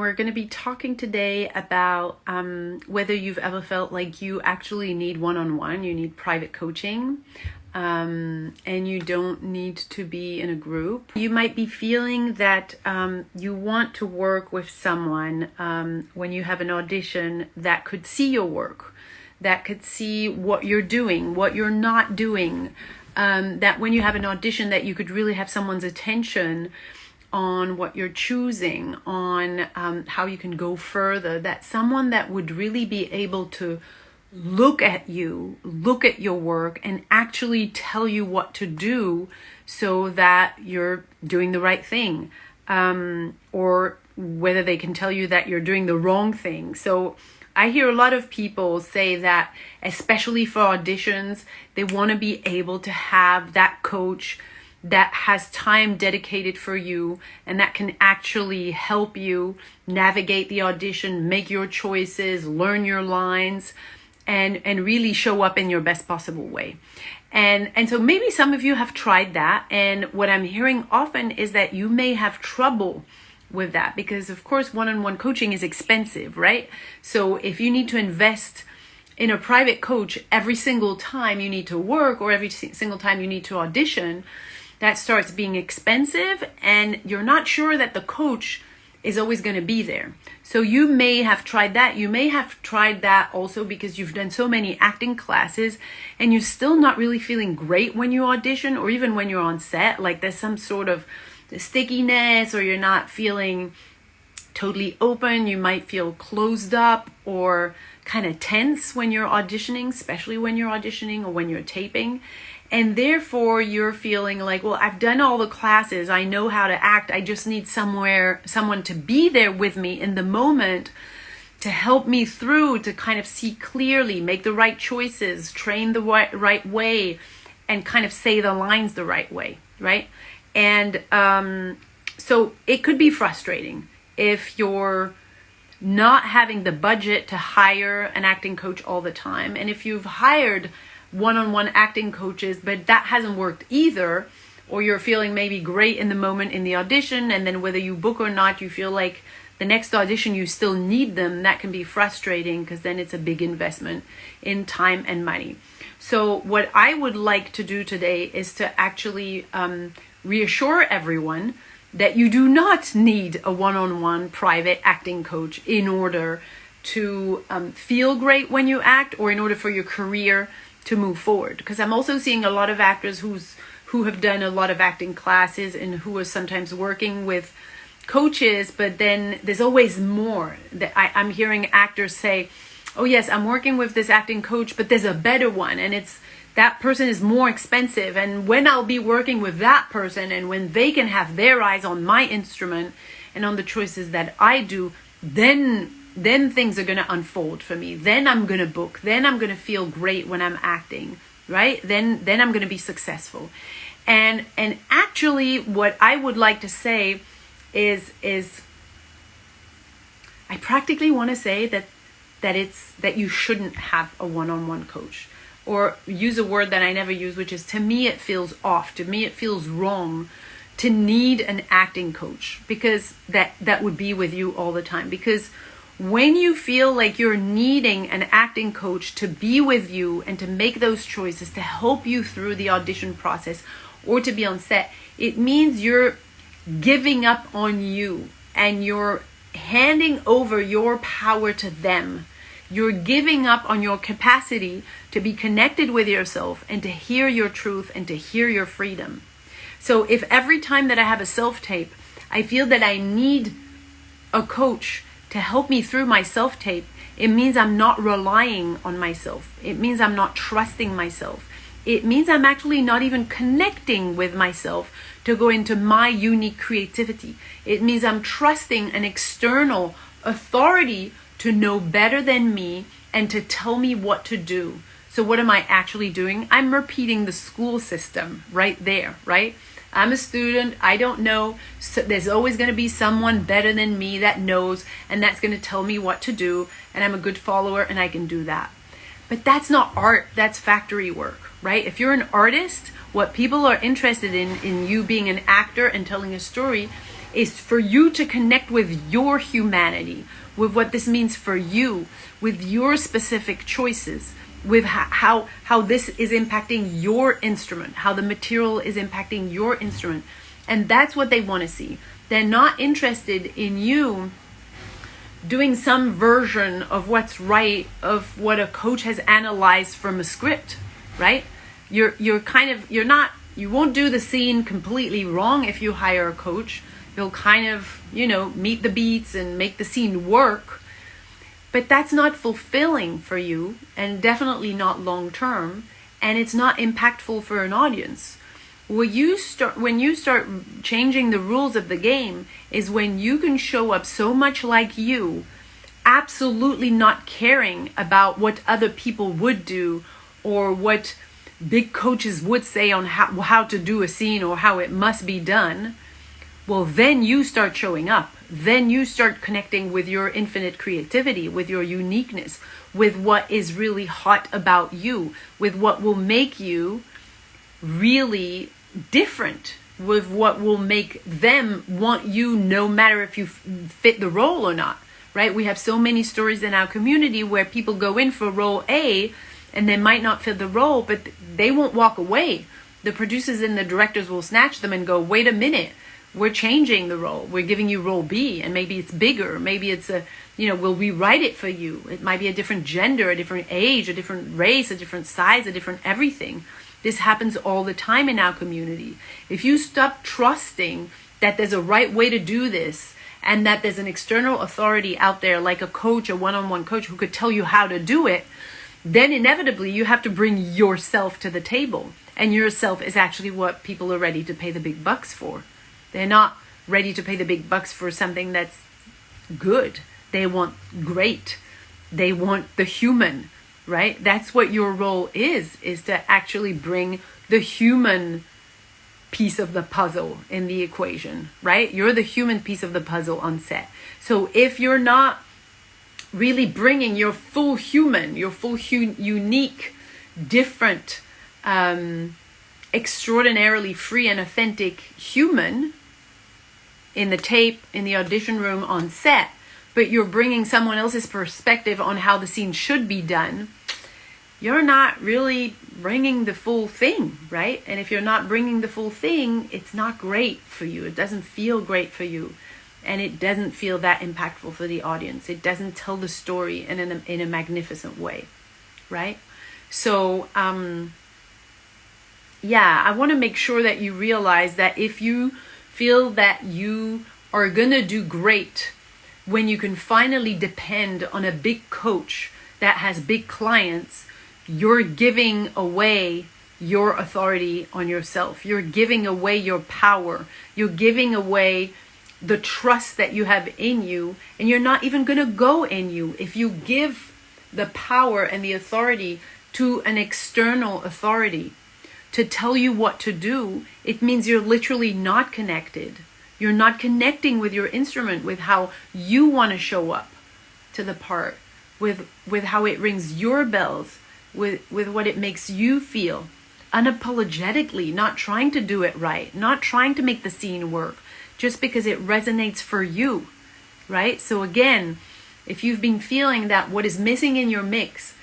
We're going to be talking today about um, whether you've ever felt like you actually need one on one, you need private coaching, um, and you don't need to be in a group. You might be feeling that um, you want to work with someone um, when you have an audition that could see your work, that could see what you're doing, what you're not doing, um, that when you have an audition, that you could really have someone's attention on what you're choosing, on um, how you can go further, that someone that would really be able to look at you, look at your work, and actually tell you what to do so that you're doing the right thing. Um, or whether they can tell you that you're doing the wrong thing. So I hear a lot of people say that, especially for auditions, they want to be able to have that coach that has time dedicated for you and that can actually help you navigate the audition, make your choices, learn your lines and and really show up in your best possible way. And and so maybe some of you have tried that and what I'm hearing often is that you may have trouble with that because of course one-on-one coaching is expensive, right? So if you need to invest in a private coach every single time you need to work or every single time you need to audition, that starts being expensive and you're not sure that the coach is always going to be there. So you may have tried that. You may have tried that also because you've done so many acting classes and you're still not really feeling great when you audition or even when you're on set. Like there's some sort of stickiness or you're not feeling totally open. You might feel closed up or kind of tense when you're auditioning, especially when you're auditioning or when you're taping and therefore you're feeling like well i've done all the classes. I know how to act. I just need somewhere someone to be there with me in the moment to help me through to kind of see clearly make the right choices train the right, right way and kind of say the lines the right way right? And um, so it could be frustrating if you're not having the budget to hire an acting coach all the time. And if you've hired one-on-one acting coaches, but that hasn't worked either, or you're feeling maybe great in the moment in the audition, and then whether you book or not, you feel like the next audition you still need them, that can be frustrating because then it's a big investment in time and money. So what I would like to do today is to actually um, reassure everyone that you do not need a one-on-one private acting coach in order to um, feel great when you act or in order for your career to move forward. Because i'm also seeing a lot of actors who's who have done a lot of acting classes and who are sometimes working with coaches but then there's always more that I, i'm hearing actors say oh yes i'm working with this acting coach but there's a better one and it's that person is more expensive and when i'll be working with that person and when they can have their eyes on my instrument and on the choices that i do then then things are going to unfold for me. Then i'm going to book. Then i'm going to feel great when i'm acting right? Then then i'm going to be successful. And and actually what i would like to say is is i practically want to say that that it's that you shouldn't have a one-on-one coach or use a word that i never use which is to me it feels off. To me it feels wrong to need an acting coach because that that would be with you all the time. Because when you feel like you're needing an acting coach to be with you and to make those choices to help you through the audition process or to be on set, it means you're giving up on you and you're handing over your power to them. You're giving up on your capacity to be connected with yourself and to hear your truth and to hear your freedom. So if every time that I have a self tape, I feel that I need a coach to help me through my self tape, it means I'm not relying on myself. It means I'm not trusting myself. It means I'm actually not even connecting with myself to go into my unique creativity. It means I'm trusting an external authority to know better than me and to tell me what to do. So, what am I actually doing? I'm repeating the school system right there, right? I'm a student. I don't know. So there's always going to be someone better than me that knows, and that's going to tell me what to do. And I'm a good follower, and I can do that. But that's not art. That's factory work, right? If you're an artist, what people are interested in in you being an actor and telling a story is for you to connect with your humanity, with what this means for you, with your specific choices, with how how this is impacting your instrument, how the material is impacting your instrument. And that's what they want to see. They're not interested in you doing some version of what's right of what a coach has analyzed from a script, right? You're you're kind of you're not you won't do the scene completely wrong if you hire a coach. You'll kind of, you know, meet the beats and make the scene work. But that's not fulfilling for you and definitely not long term and it's not impactful for an audience. When you start when you start changing the rules of the game is when you can show up so much like you absolutely not caring about what other people would do or what big coaches would say on how, how to do a scene or how it must be done, well, then you start showing up. Then you start connecting with your infinite creativity, with your uniqueness, with what is really hot about you, with what will make you really different, with what will make them want you no matter if you fit the role or not, right? We have so many stories in our community where people go in for role A and they might not fit the role, but they won't walk away. The producers and the directors will snatch them and go, wait a minute, we're changing the role. We're giving you role B, and maybe it's bigger. Maybe it's a, you know, we'll rewrite it for you. It might be a different gender, a different age, a different race, a different size, a different everything. This happens all the time in our community. If you stop trusting that there's a right way to do this and that there's an external authority out there like a coach, a one on one coach who could tell you how to do it, then inevitably you have to bring yourself to the table. And yourself is actually what people are ready to pay the big bucks for. They're not ready to pay the big bucks for something that's good. They want great. They want the human, right? That's what your role is, is to actually bring the human piece of the puzzle in the equation, right? You're the human piece of the puzzle on set. So if you're not really bringing your full human, your full hu- unique, different, um, extraordinarily free and authentic human in the tape, in the audition room, on set, but you're bringing someone else's perspective on how the scene should be done, you're not really bringing the full thing, right? And if you're not bringing the full thing, it's not great for you. It doesn't feel great for you and it doesn't feel that impactful for the audience. It doesn't tell the story in a, in a magnificent way, right? So, um, yeah, I want to make sure that you realize that if you feel that you are going to do great when you can finally depend on a big coach that has big clients, you're giving away your authority on yourself. You're giving away your power. You're giving away the trust that you have in you, and you're not even going to go in you. If you give the power and the authority to an external authority to tell you what to do, it means you're literally not connected. You're not connecting with your instrument, with how you want to show up to the part, with with how it rings your bells, with with what it makes you feel unapologetically, not trying to do it right, not trying to make the scene work, just because it resonates for you, right? So again, if you've been feeling that what is missing in your mix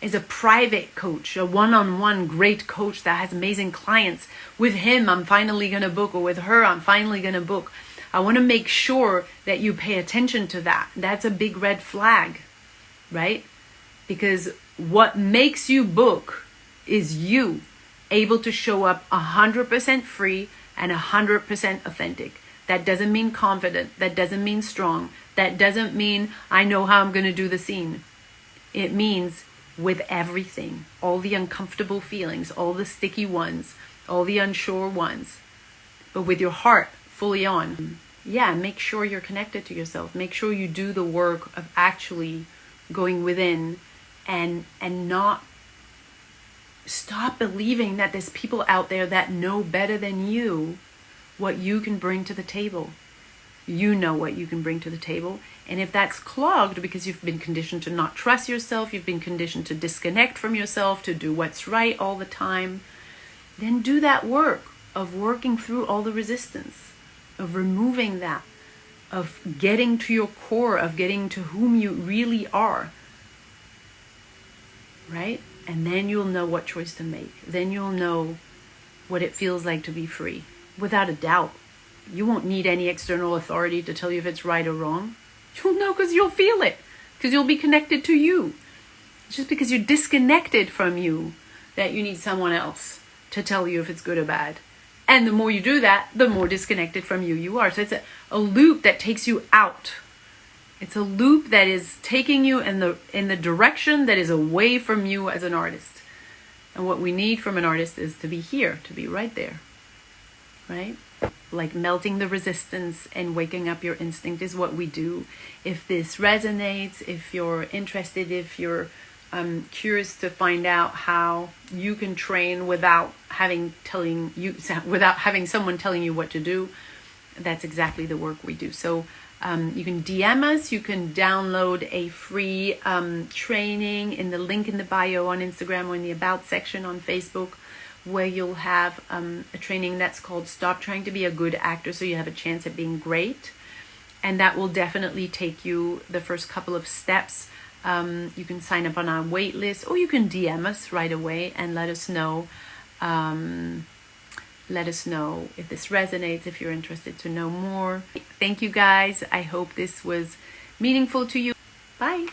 is a private coach, a one-on-one great coach that has amazing clients, with him I'm finally going to book or with her I'm finally going to book. I want to make sure that you pay attention to that. That's a big red flag, right? Because what makes you book is you able to show up 100% free and 100% authentic. That doesn't mean confident. That doesn't mean strong. That doesn't mean I know how I'm going to do the scene. It means with everything, all the uncomfortable feelings, all the sticky ones, all the unsure ones, but with your heart fully on. Yeah, make sure you're connected to yourself. Make sure you do the work of actually going within and and not stop believing that there's people out there that know better than you what you can bring to the table. You know what you can bring to the table. And if that's clogged because you've been conditioned to not trust yourself, you've been conditioned to disconnect from yourself, to do what's right all the time, then do that work of working through all the resistance. of removing that, of getting to your core, of getting to whom you really are. Right? And then you'll know what choice to make. Then you'll know what it feels like to be free. Without a doubt. You won't need any external authority to tell you if it's right or wrong. You'll know because you'll feel it. Because you'll be connected to you. It's just because you're disconnected from you that you need someone else to tell you if it's good or bad. And the more you do that, the more disconnected from you you are. So it's a, a loop that takes you out. It's a loop that is taking you in the in the direction that is away from you as an artist. And what we need from an artist is to be here, to be right there. Right? Like melting the resistance and waking up your instinct is what we do. If this resonates, if you're interested, if you're I'm curious to find out how you can train without having telling you without having someone telling you what to do. That's exactly the work we do. So um, you can DM us. You can download a free um, training in the link in the bio on Instagram or in the About section on Facebook, where you'll have um, a training that's called "Stop Trying to Be a Good Actor," so you have a chance at being great, and that will definitely take you the first couple of steps um, you can sign up on our wait list or you can DM us right away and let us know. Um, let us know if this resonates, if you're interested to know more. Thank you guys. I hope this was meaningful to you. Bye.